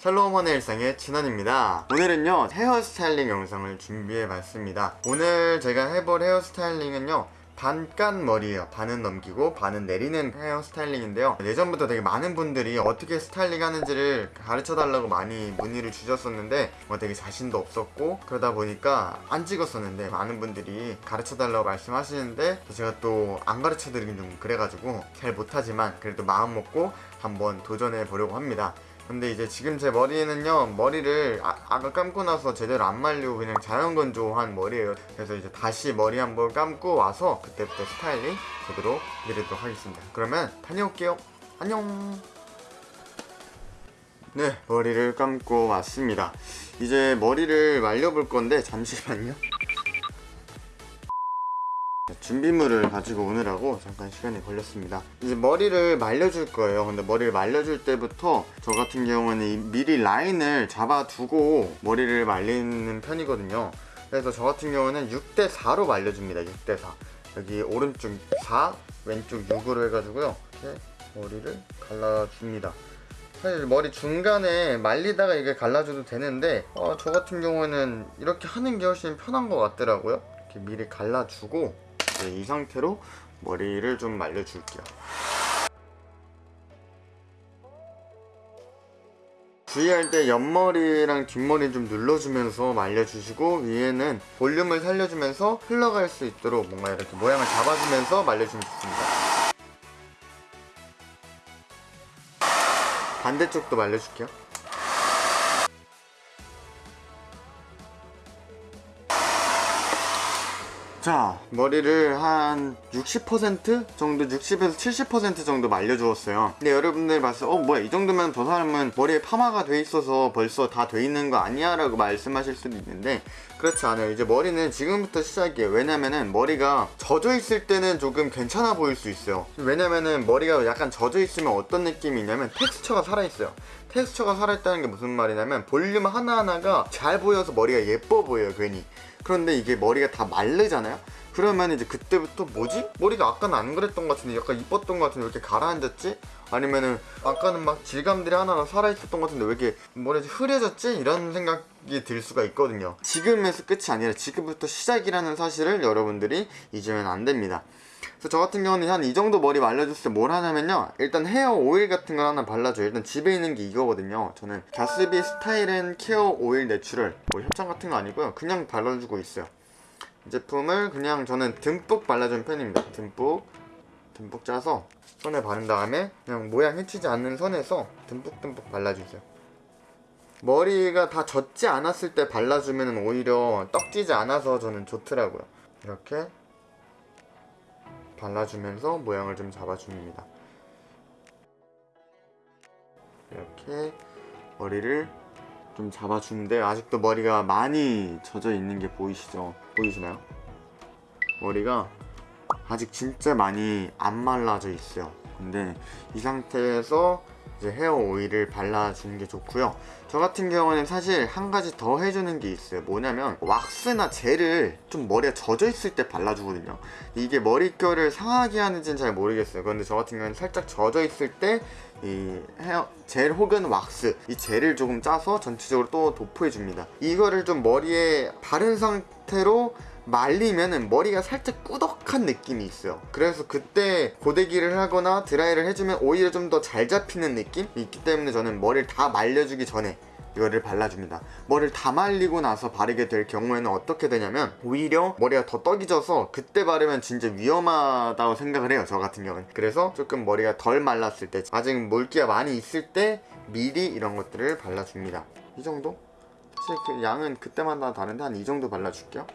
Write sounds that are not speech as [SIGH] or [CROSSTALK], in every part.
샬롬원의 일상의 진원입니다. 오늘은요 헤어스타일링 영상을 준비해봤습니다. 오늘 제가 해볼 헤어스타일링은요 반깐 머리예요. 반은 넘기고 반은 내리는 헤어스타일링인데요. 예전부터 되게 많은 분들이 어떻게 스타일링 하는지를 가르쳐달라고 많이 문의를 주셨었는데 뭐 되게 자신도 없었고 그러다 보니까 안 찍었었는데 많은 분들이 가르쳐달라고 말씀하시는데 제가 또 안 가르쳐드리긴 좀 그래가지고 잘 못하지만 그래도 마음 먹고 한번 도전해 보려고 합니다 근데 이제 지금 제 머리는요 머리를 아, 아까 감고 나서 제대로 안 말리고 그냥 자연 건조한 머리예요. 그래서 이제 다시 머리 한번 감고 와서 그때부터 스타일링 제대로 드리도록 하겠습니다. 그러면 다녀올게요. 안녕. 네 머리를 감고 왔습니다. 이제 머리를 말려볼 건데 잠시만요 준비물을 가지고 오느라고 잠깐 시간이 걸렸습니다. 이제 머리를 말려줄 거예요. 근데 머리를 말려줄 때부터 저 같은 경우는 미리 라인을 잡아두고 머리를 말리는 편이거든요. 그래서 저 같은 경우는 6대4로 말려줍니다. 6대4 여기 오른쪽 4 왼쪽 6으로 해가지고요. 이렇게 머리를 갈라줍니다. 사실 머리 중간에 말리다가 이게 갈라줘도 되는데 어, 저 같은 경우는 이렇게 하는 게 훨씬 편한 것 같더라고요. 이렇게 미리 갈라주고 이제 이 상태로 머리를 좀 말려줄게요. 주의할 때 옆머리랑 뒷머리 좀 눌러주면서 말려주시고 위에는 볼륨을 살려주면서 흘러갈 수 있도록 뭔가 이렇게 모양을 잡아주면서 말려주면 좋습니다. 반대쪽도 말려줄게요 자 머리를 한 60% 정도 60에서 70% 정도 말려주었어요. 근데 여러분들 봤을 때 어 뭐야 이 정도면 저 사람은 머리에 파마가 돼 있어서 벌써 다 돼 있는 거 아니야 라고 말씀하실 수도 있는데 그렇지 않아요. 이제 머리는 지금부터 시작이에요. 왜냐면은 머리가 젖어 있을 때는 조금 괜찮아 보일 수 있어요. 왜냐면은 머리가 약간 젖어 있으면 어떤 느낌이 있냐면 텍스처가 살아있어요. 텍스처가 살아있다는 게 무슨 말이냐면 볼륨 하나하나가 잘 보여서 머리가 예뻐 보여요 괜히 그런데 이게 머리가 다 마르잖아요 그러면 이제 그때부터 뭐지? 머리가 아까는 안 그랬던 것 같은데 약간 이뻤던 것 같은데 왜 이렇게 가라앉았지? 아니면은 아까는 막 질감들이 하나가 살아있었던 것 같은데 왜 이렇게 머리가 흐려졌지? 이런 생각이 들 수가 있거든요 지금에서 끝이 아니라 지금부터 시작이라는 사실을 여러분들이 잊으면 안 됩니다 그래서 저 같은 경우는 한 이 정도 머리 말려줬을 때 뭘 하냐면요. 일단 헤어 오일 같은 걸 하나 발라줘요. 일단 집에 있는 게 이거거든요. 저는 갸스비 style and care oil natural 뭐 협찬 같은 거 아니고요. 그냥 발라주고 있어요. 이 제품을 그냥 저는 듬뿍 발라주는 편입니다. 듬뿍. 듬뿍 짜서 손에 바른 다음에 그냥 모양 해치지 않는 선에서 듬뿍듬뿍 발라주세요. 머리가 다 젖지 않았을 때 발라주면 오히려 떡지지 않아서 저는 좋더라고요. 이렇게 발라주면서 모양을 좀 잡아줍니다 이렇게 머리를 좀 잡아주는데 아직도 머리가 많이 젖어 있는 게 보이시죠? 보이시나요? 머리가 아직 진짜 많이 안 말라져 있어요 근데 이 상태에서 이제 헤어 오일을 발라주는 게 좋고요. 저 같은 경우는 사실 한 가지 더 해주는 게 있어요. 뭐냐면 왁스나 젤을 좀 머리가 젖어 있을 때 발라주거든요. 이게 머릿결을 상하게 하는지는 잘 모르겠어요. 그런데 저 같은 경우는 살짝 젖어 있을 때 이 헤어 젤 혹은 왁스 이 젤을 조금 짜서 전체적으로 또 도포해 줍니다. 이거를 좀 머리에 바른 상태로 말리면은 머리가 살짝 꾸덕한 느낌이 있어요. 그래서 그때 고데기를 하거나 드라이를 해주면 오히려 좀 더 잘 잡히는 느낌이 있기 때문에 저는 머리를 다 말려주기 전에 이거를 발라줍니다. 머리를 다 말리고 나서 바르게 될 경우에는 어떻게 되냐면 오히려 머리가 더 떡이 져서 그때 바르면 진짜 위험하다고 생각을 해요 저 같은 경우는. 그래서 조금 머리가 덜 말랐을 때 아직 물기가 많이 있을 때 미리 이런 것들을 발라줍니다. 이 정도? 사실 그 양은 그때마다 다른데 한 이 정도 발라줄게요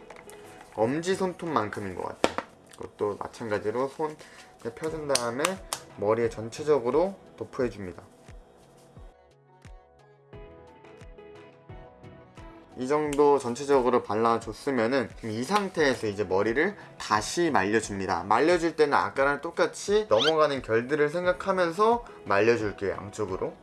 엄지손톱만큼인 것 같아요 이것도 마찬가지로 손 펴준 다음에 머리에 전체적으로 도포해줍니다. 이 정도 전체적으로 발라줬으면은 이 상태에서 이제 머리를 다시 말려줍니다. 말려줄 때는 아까랑 똑같이 넘어가는 결들을 생각하면서 말려줄게요 양쪽으로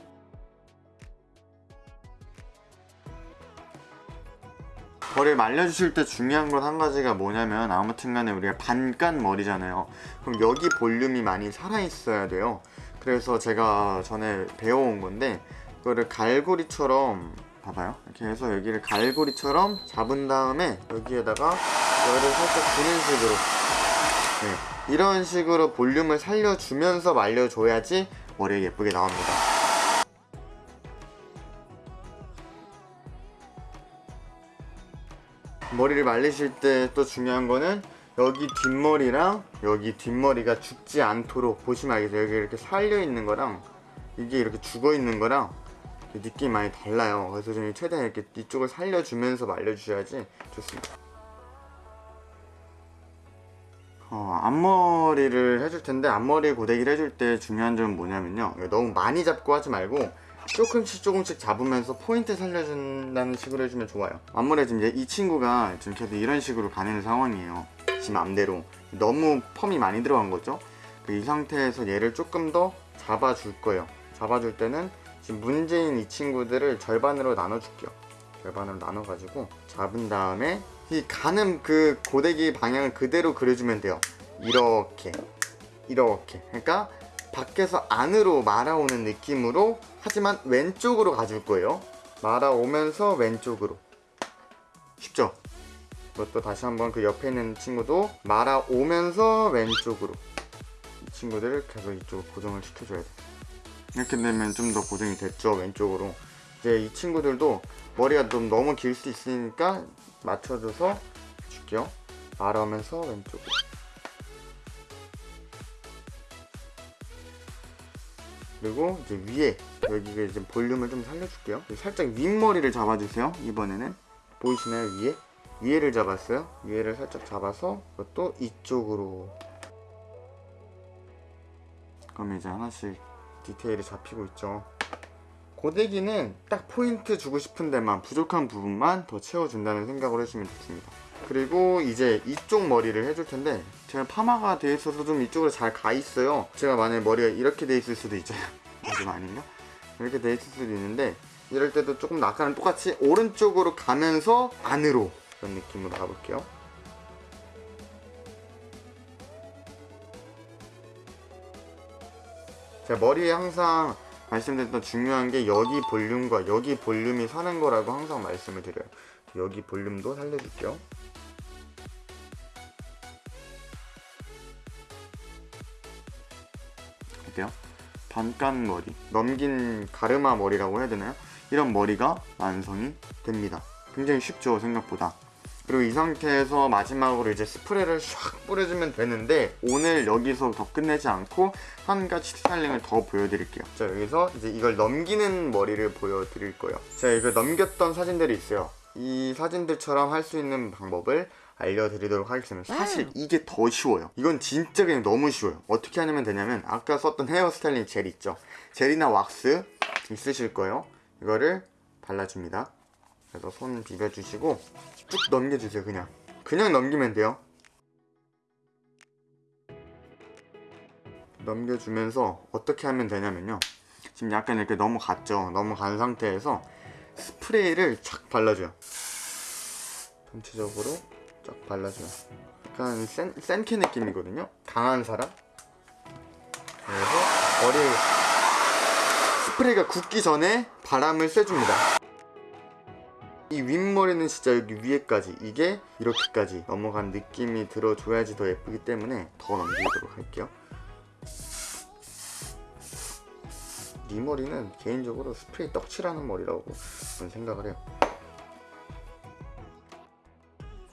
머리를 말려주실 때 중요한 건 한 가지가 뭐냐면 아무튼 간에 우리가 반깐 머리잖아요. 그럼 여기 볼륨이 많이 살아있어야 돼요. 그래서 제가 전에 배워온 건데 이거를 갈고리처럼 봐봐요. 이렇게 해서 여기를 갈고리처럼 잡은 다음에 여기에다가 열을 살짝 주는 식으로. 네, 이런 식으로 볼륨을 살려주면서 말려줘야지 머리가 예쁘게 나옵니다 머리를 말리실 때 또 중요한 거는 여기 뒷머리랑 여기 뒷머리가 죽지 않도록 보시면 알겠어요 여기 이렇게 살려 있는 거랑 이게 이렇게 죽어 있는 거랑 느낌이 많이 달라요. 그래서 저는 최대한 이렇게 이쪽을 살려주면서 말려주셔야지 좋습니다. 어, 앞머리를 해줄 텐데 앞머리 고데기를 해줄 때 중요한 점은 뭐냐면요. 너무 많이 잡고 하지 말고 조금씩 조금씩 잡으면서 포인트 살려준다는 식으로 해주면 좋아요. 지금 이제 이 친구가 지금 계속 이런 식으로 가는 상황이에요. 지금 맘대로. 너무 펌이 많이 들어간 거죠? 그이 상태에서 얘를 조금 더 잡아줄 거예요. 잡아줄 때는 지금 문제인 이 친구들을 절반으로 나눠줄게요. 절반으로 나눠가지고 잡은 다음에 이 가는 그 고데기 방향을 그대로 그려주면 돼요. 이렇게. 이렇게. 그러니까 밖에서 안으로 말아오는 느낌으로 하지만 왼쪽으로 가줄 거예요. 말아오면서 왼쪽으로. 쉽죠? 이것도 다시 한번 그 옆에 있는 친구도 말아오면서 왼쪽으로. 이 친구들을 계속 이쪽으로 고정을 시켜줘야 돼 이렇게 되면 좀 더 고정이 됐죠 왼쪽으로. 이제 이 친구들도 머리가 좀 너무 길 수 있으니까 맞춰줘서 줄게요. 말아오면서 왼쪽으로 그리고 이제 위에 여기가 이제 볼륨을 좀 살려줄게요. 살짝 윗머리를 잡아주세요 이번에는. 보이시나요 위에? 위에를 잡았어요. 위에를 살짝 잡아서 이것도 이쪽으로. 그럼 이제 하나씩 디테일이 잡히고 있죠. 고데기는 딱 포인트 주고 싶은 데만 부족한 부분만 더 채워준다는 생각으로 해주시면 좋습니다 그리고 이제 이쪽 머리를 해줄 텐데 제가 파마가 돼 있어서 좀 이쪽으로 잘 가 있어요 제가 만약에 머리가 이렇게 돼 있을 수도 있잖아요 좀 아닌가? 이렇게 돼 있을 수도 있는데 이럴 때도 조금 아까랑 똑같이 오른쪽으로 가면서 안으로 그런 느낌으로 가볼게요 제가 머리에 항상 말씀드렸던 중요한 게 여기 볼륨과 여기 볼륨이 사는 거라고 항상 말씀을 드려요 여기 볼륨도 살려줄게요? 반깐 머리 넘긴 가르마 머리라고 해야 되나요? 이런 머리가 완성이 됩니다. 굉장히 쉽죠 생각보다. 그리고 이 상태에서 마지막으로 이제 스프레이를 샥 뿌려주면 되는데 오늘 여기서 더 끝내지 않고 한 가지 스타일링을 더 보여드릴게요. 자 여기서 이제 이걸 넘기는 머리를 보여드릴 거예요. 제가 이걸 넘겼던 사진들이 있어요. 이 사진들처럼 할 수 있는 방법을 알려드리도록 하겠습니다. 사실 이게 더 쉬워요. 이건 진짜 그냥 너무 쉬워요. 어떻게 하면 되냐면 아까 썼던 헤어 스타일링 젤 있죠? 젤이나 왁스 있으실 거예요. 이거를 발라줍니다. 그래서 손 비벼주시고 쭉 넘겨주세요 그냥. 그냥 넘기면 돼요. 넘겨주면서 어떻게 하면 되냐면요. 지금 약간 이렇게 넘어갔죠? 넘어간 상태에서 스프레이를 착 발라줘요. 전체적으로 쫙 발라줘요. 약간 센, 센케 느낌이거든요? 강한 사람? 그래서 머리 스프레이가 굳기 전에 바람을 쐬줍니다. 이 윗머리는 진짜 여기 위에까지 이게 이렇게까지 넘어간 느낌이 들어줘야지 더 예쁘기 때문에 더 넘기도록 할게요. 이 머리는 개인적으로 스프레이 떡칠하는 머리라고 저는 생각을 해요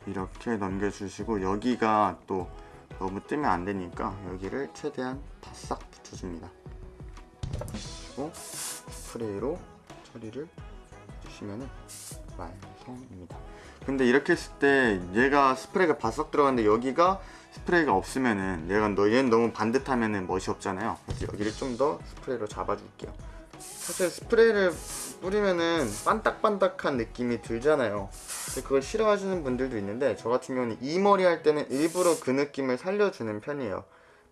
이렇게 넘겨주시고 여기가 또 너무 뜨면 안 되니까 여기를 최대한 바싹 붙여줍니다. 그리고 스프레이로 처리를 해주시면 완성입니다. 근데 이렇게 했을 때 얘가 스프레이가 바싹 들어갔는데 여기가 스프레이가 없으면은 얘가 너 얘는 너무 반듯하면은 멋이 없잖아요. 그래서 여기를 좀 더 스프레이로 잡아줄게요. 사실 스프레이를 뿌리면은 반딱반딱한 느낌이 들잖아요 그걸 싫어하시는 분들도 있는데 저 같은 경우는 이 머리 할 때는 일부러 그 느낌을 살려주는 편이에요.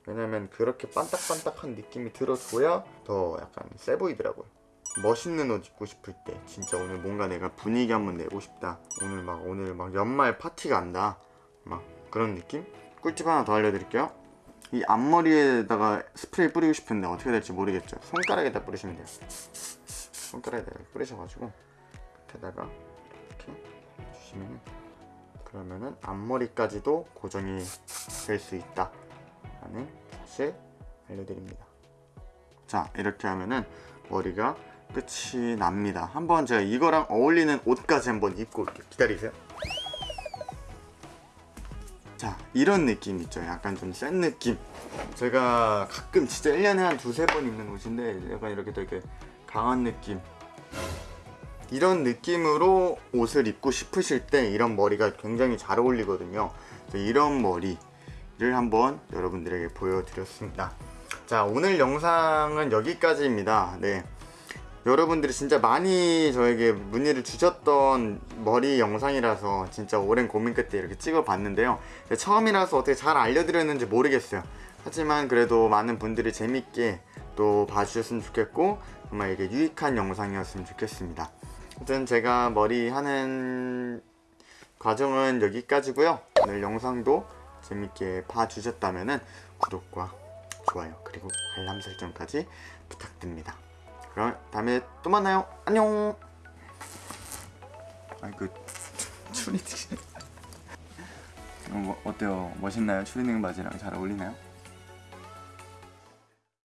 왜냐면 그렇게 반딱반딱한 느낌이 들어줘야 더 약간 세 보이더라고요. 멋있는 옷 입고 싶을 때 진짜 오늘 뭔가 내가 분위기 한번 내고 싶다. 오늘 막 오늘 막 연말 파티 간다. 막 그런 느낌? 꿀팁 하나 더 알려드릴게요. 이 앞머리에다가 스프레이 뿌리고 싶은데 어떻게 될지 모르겠죠. 손가락에다 뿌리시면 돼요. 손가락에다가 뿌리셔가지고 이렇게 주시면 그러면은 앞머리까지도 고정이 될 수 있다. 라는 사실 알려드립니다. 자 이렇게 하면은 머리가 끝이 납니다. 한번 제가 이거랑 어울리는 옷까지 한번 입고 올게요. 기다리세요. 자 이런 느낌 있죠? 약간 좀 센 느낌. 제가 가끔 진짜 1년에 한 두세 번 입는 옷인데 약간 이렇게 되게 강한 느낌 이런 느낌으로 옷을 입고 싶으실 때 이런 머리가 굉장히 잘 어울리거든요. 이런 머리를 한번 여러분들에게 보여드렸습니다. 자 오늘 영상은 여기까지입니다. 네. 여러분들이 진짜 많이 저에게 문의를 주셨던 머리 영상이라서 진짜 오랜 고민 끝에 이렇게 찍어 봤는데요. 처음이라서 어떻게 잘 알려드렸는지 모르겠어요. 하지만 그래도 많은 분들이 재밌게 또 봐주셨으면 좋겠고 정말 이게 유익한 영상이었으면 좋겠습니다 아무튼 제가 머리 하는 과정은 여기까지고요. 오늘 영상도 재밌게 봐주셨다면 구독과 좋아요 그리고 알람 설정까지 부탁드립니다. 그럼 다음에 또 만나요. 안녕! 아이 그 추리닝. [LAUGHS] 어, 뭐, 어때요? 멋있나요? 추리닝 바지랑 잘 어울리나요?